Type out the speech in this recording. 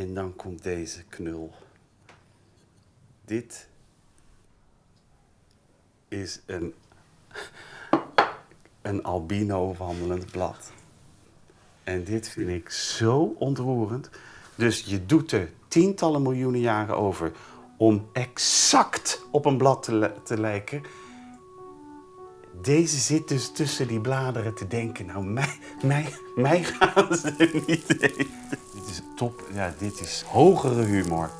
En dan komt deze knul. Dit is een, een albino wandelend blad. En dit vind ik zo ontroerend. Dus je doet er tientallen miljoenen jaren over om exact op een blad te, te lijken. Deze zit dus tussen die bladeren te denken. Nou, mij, mij, mij gaan ze niet eten. Dit is top. Ja, dit is hogere humor.